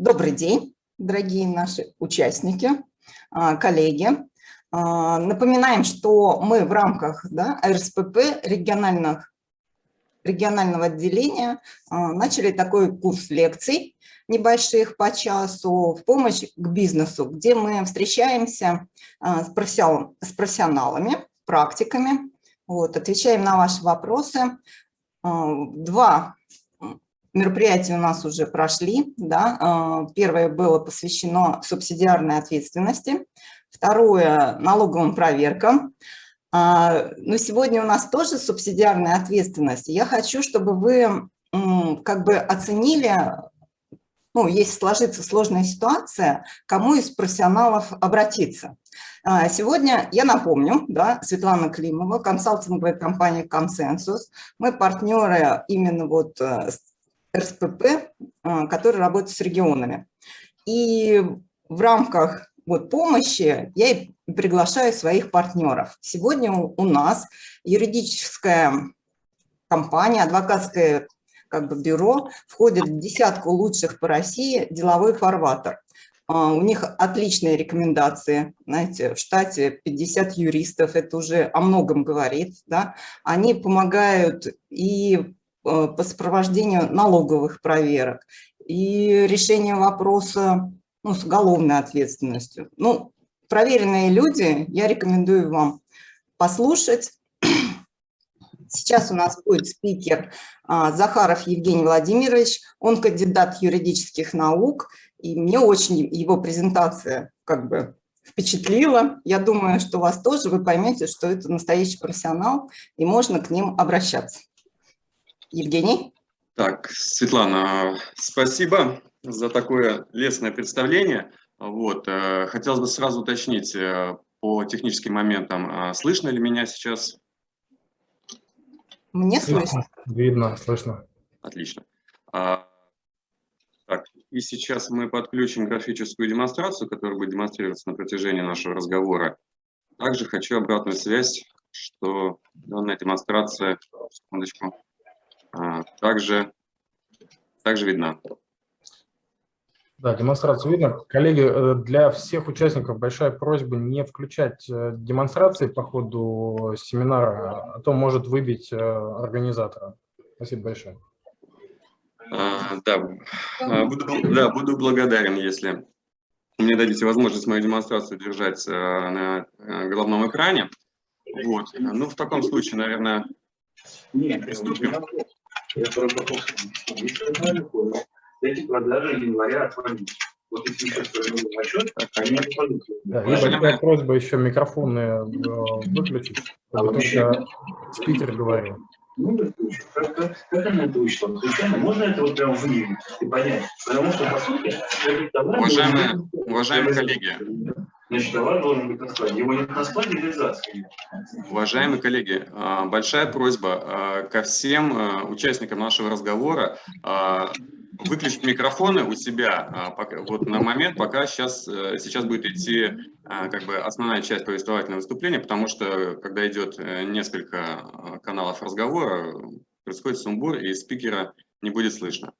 Добрый день, дорогие наши участники, а, коллеги. А, напоминаем, что мы в рамках да, РСПП региональных, регионального отделения а, начали такой курс лекций небольших по часу в помощь к бизнесу, где мы встречаемся с профессионалами, практиками, вот, отвечаем на ваши вопросы. Два мероприятия у нас уже прошли. Да? А, первое было посвящено субсидиарной ответственности, второе – налоговым проверкам. А, но сегодня у нас тоже субсидиарная ответственность. Я хочу, чтобы вы как бы оценили, ну, если сложится сложная ситуация, кому из профессионалов обратиться. А, сегодня, я напомню, да, Светлана Климова, консалтинговая компания «Консенсус». Мы партнеры именно вот э, РСПП, а, который работает с регионами. И в рамках вот, помощи я и приглашаю своих партнеров. Сегодня у нас юридическая компания, адвокатское как бы, бюро входит в десятку лучших по России деловой фарватер. А, у них отличные рекомендации, знаете, в штате 50 юристов, это уже о многом говорит, да, они помогают и по сопровождению налоговых проверок и решение вопроса ну, с уголовной ответственностью. Ну, проверенные люди, я рекомендую вам послушать. Сейчас у нас будет спикер а, Захаров Евгений Владимирович, он кандидат юридических наук, и мне очень его презентация как бы впечатлила. Я думаю, что вас тоже, вы поймете, что это настоящий профессионал, и можно к ним обращаться. Евгений? Так, Светлана, спасибо за такое лестное представление. Вот, э, хотелось бы сразу уточнить э, по техническим моментам, а слышно ли меня сейчас? Мне слышно. Видно, слышно. Отлично. А, так, и сейчас мы подключим графическую демонстрацию, которая будет демонстрироваться на протяжении нашего разговора. Также хочу обратную связь, что данная демонстрация, секундочку, также, также видна. Да, демонстрацию видно. Коллеги, э, для всех участников большая просьба не включать э, демонстрации по ходу семинара, а то может выбить э, организатора. Спасибо большое. А, да, а, буду, да, буду благодарен, если мне дадите возможность мою демонстрацию держать на головном экране. Вот. Ну, в таком случае, наверное, приступим. Я проработал. Эти продажи января отвалились. Вот если сейчас отчет, они отвалились. Да, и большая просьба еще микрофоны э, выключить, а чтобы только спикер говорил. Ну, как, как, как она это учла? Случайно? Можно это вот прям выявить и понять? Потому что, по сути, уважаемые, уважаемые коллеги, Значит, товар должен быть на складе. Его нет на складе, нельзя Уважаемые коллеги, а, большая просьба а, ко всем а, участникам нашего разговора выключить микрофоны у себя вот на момент, пока сейчас, э, сейчас будет идти как бы основная часть повествовательного выступления, потому что когда идет э, несколько каналов разговора, происходит сумбур и спикера не будет слышно.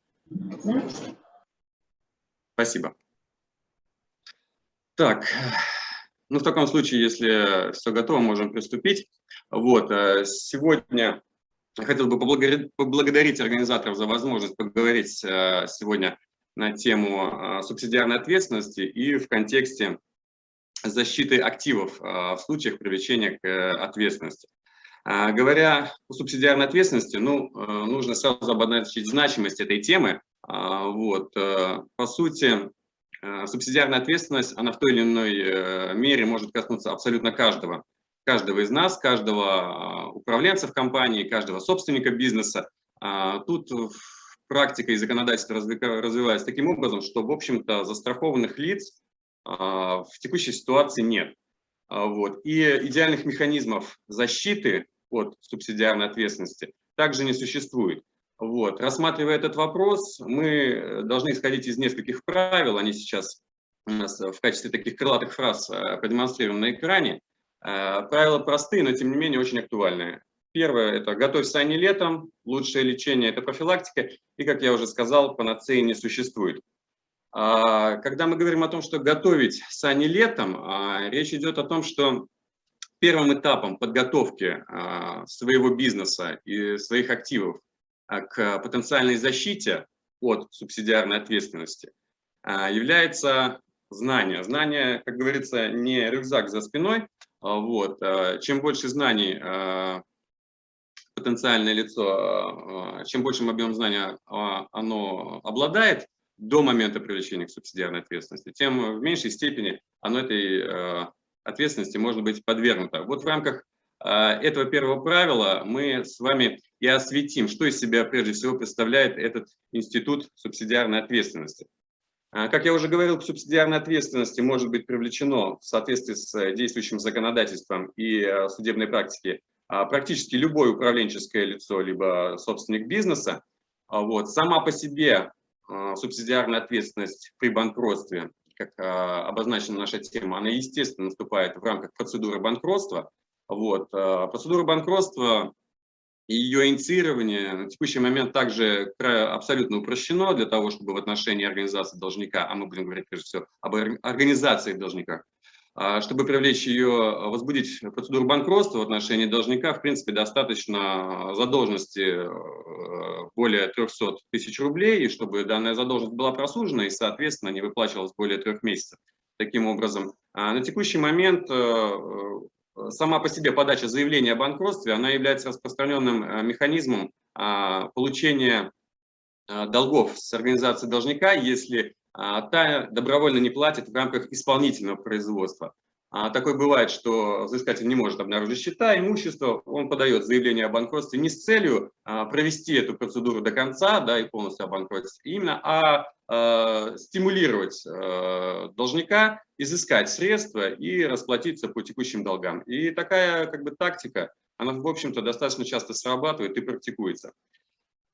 Спасибо. Так, ну в таком случае, если все готово, можем приступить. Вот, э, сегодня хотел бы поблагодарить, организаторов за возможность поговорить э, сегодня на тему э, субсидиарной ответственности и в контексте защиты активов в случаях привлечения к ответственности. Говоря о субсидиарной ответственности, ну, нужно сразу обозначить значимость этой темы. Вот, по сути, субсидиарная ответственность, она в той или иной э, мере может коснуться абсолютно каждого. Каждого из нас, каждого а, управленца в компании, каждого собственника бизнеса. А, тут практика и законодательство развивается таким образом, что, в общем-то, застрахованных лиц а, в текущей ситуации нет. Вот. И идеальных механизмов защиты от субсидиарной ответственности также не существует. Вот. Рассматривая этот вопрос, мы должны исходить из нескольких правил, они сейчас у нас в качестве таких крылатых фраз э, продемонстрированы на экране. Э, правила простые, но тем не менее очень актуальные. Первое – это готовься не летом, лучшее лечение – это профилактика, и, как я уже сказал, панацеи не существует. Когда мы говорим о том, что готовить сани летом, речь идет о том, что первым этапом подготовки своего бизнеса и своих активов к потенциальной защите от субсидиарной ответственности является знание. Знание, как говорится, не рюкзак за спиной. Вот. Чем больше знаний потенциальное лицо, чем большим объемом знания оно обладает, до момента привлечения к субсидиарной ответственности, тем в меньшей степени оно этой ответственности может быть подвергнуто. Вот в рамках этого первого правила мы с вами и осветим, что из себя прежде всего представляет этот институт субсидиарной ответственности. Э, как я уже говорил, к субсидиарной ответственности может быть привлечено в соответствии с действующим законодательством и судебной практикой практически любое управленческое лицо, либо собственник бизнеса. Вот. Сама по себе а, субсидиарная ответственность при банкротстве, как а, обозначена наша тема, она, естественно, наступает в рамках процедуры банкротства. Вот. А, процедура банкротства и ее инициирование на текущий момент также абсолютно упрощено для того, чтобы в отношении организации должника, а мы будем говорить прежде всего об организации должника, а, чтобы привлечь ее, возбудить процедуру банкротства в отношении должника, в принципе, достаточно задолженности э, более 300 тысяч рублей, и чтобы данная задолженность была просужена и, соответственно, не выплачивалась более трех месяцев. Таким образом, а, на текущий момент э, сама по себе подача заявления о банкротстве, она является распространенным механизмом получения долгов с организацией должника, если а та добровольно не платит в рамках исполнительного производства. А такое бывает, что взыскатель не может обнаружить счета, имущество, он подает заявление о банкротстве не с целью а, провести эту процедуру до конца да, и полностью обанкротиться именно, а, а стимулировать а, должника изыскать средства и расплатиться по текущим долгам. И такая как бы, тактика, она, в общем-то, достаточно часто срабатывает и практикуется.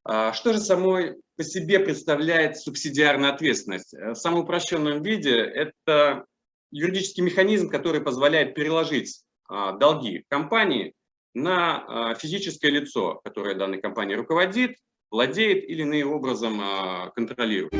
А что же самой по себе представляет субсидиарная ответственность? Э, в самом упрощенном виде это юридический механизм, который позволяет переложить а, долги компании на а, физическое лицо, которое данной компанией руководит, владеет или иным образом контролирует.